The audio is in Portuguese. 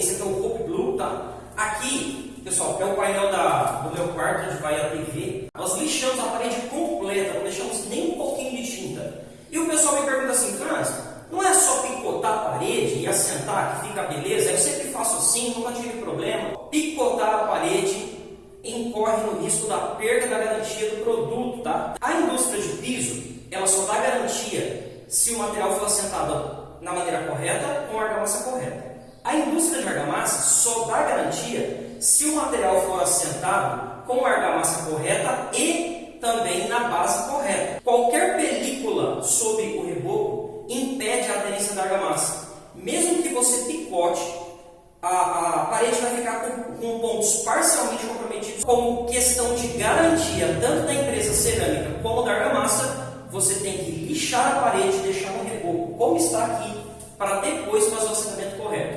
esse aqui é o Hope Blue, tá? Aqui, pessoal, é o painel da, do meu quarto onde vai a TV. Nós lixamos a parede completa, não deixamos nem um pouquinho de tinta. E o pessoal me pergunta assim, Franz, não é só picotar a parede e assentar que fica beleza? Eu sempre faço assim, nunca tive problema. Picotar a parede incorre no risco da perda da garantia do produto, tá? A indústria de piso, ela só dá garantia se o material for assentado na maneira correta, com a argamassa correta. A indústria de argamassa só dá garantia se o material for assentado com a argamassa correta e também na base correta. Qualquer película sobre o reboco impede a aderência da argamassa. Mesmo que você picote, a, a parede vai ficar com, com pontos parcialmente comprometidos. Como questão de garantia, tanto da empresa cerâmica como da argamassa, você tem que lixar a parede e deixar no reboco como está aqui, para depois assentamento correto.